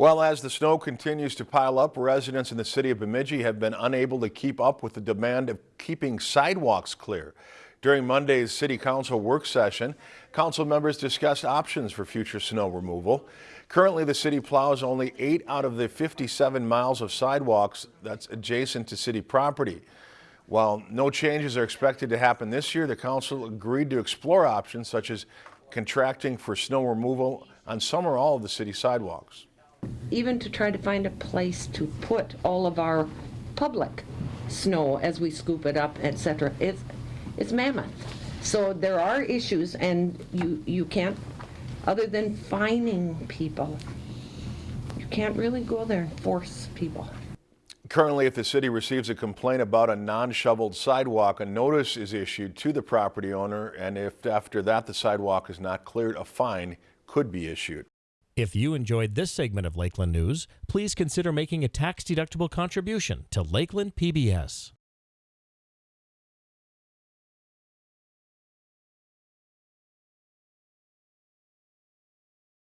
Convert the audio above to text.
Well, as the snow continues to pile up, residents in the city of Bemidji have been unable to keep up with the demand of keeping sidewalks clear. During Monday's city council work session, council members discussed options for future snow removal. Currently, the city plows only eight out of the 57 miles of sidewalks that's adjacent to city property. While no changes are expected to happen this year, the council agreed to explore options such as contracting for snow removal on some or all of the city sidewalks even to try to find a place to put all of our public snow as we scoop it up, etc. It's, it's mammoth. So there are issues and you, you can't, other than fining people, you can't really go there and force people. Currently, if the city receives a complaint about a non-shoveled sidewalk, a notice is issued to the property owner, and if after that the sidewalk is not cleared, a fine could be issued. If you enjoyed this segment of Lakeland News, please consider making a tax-deductible contribution to Lakeland PBS.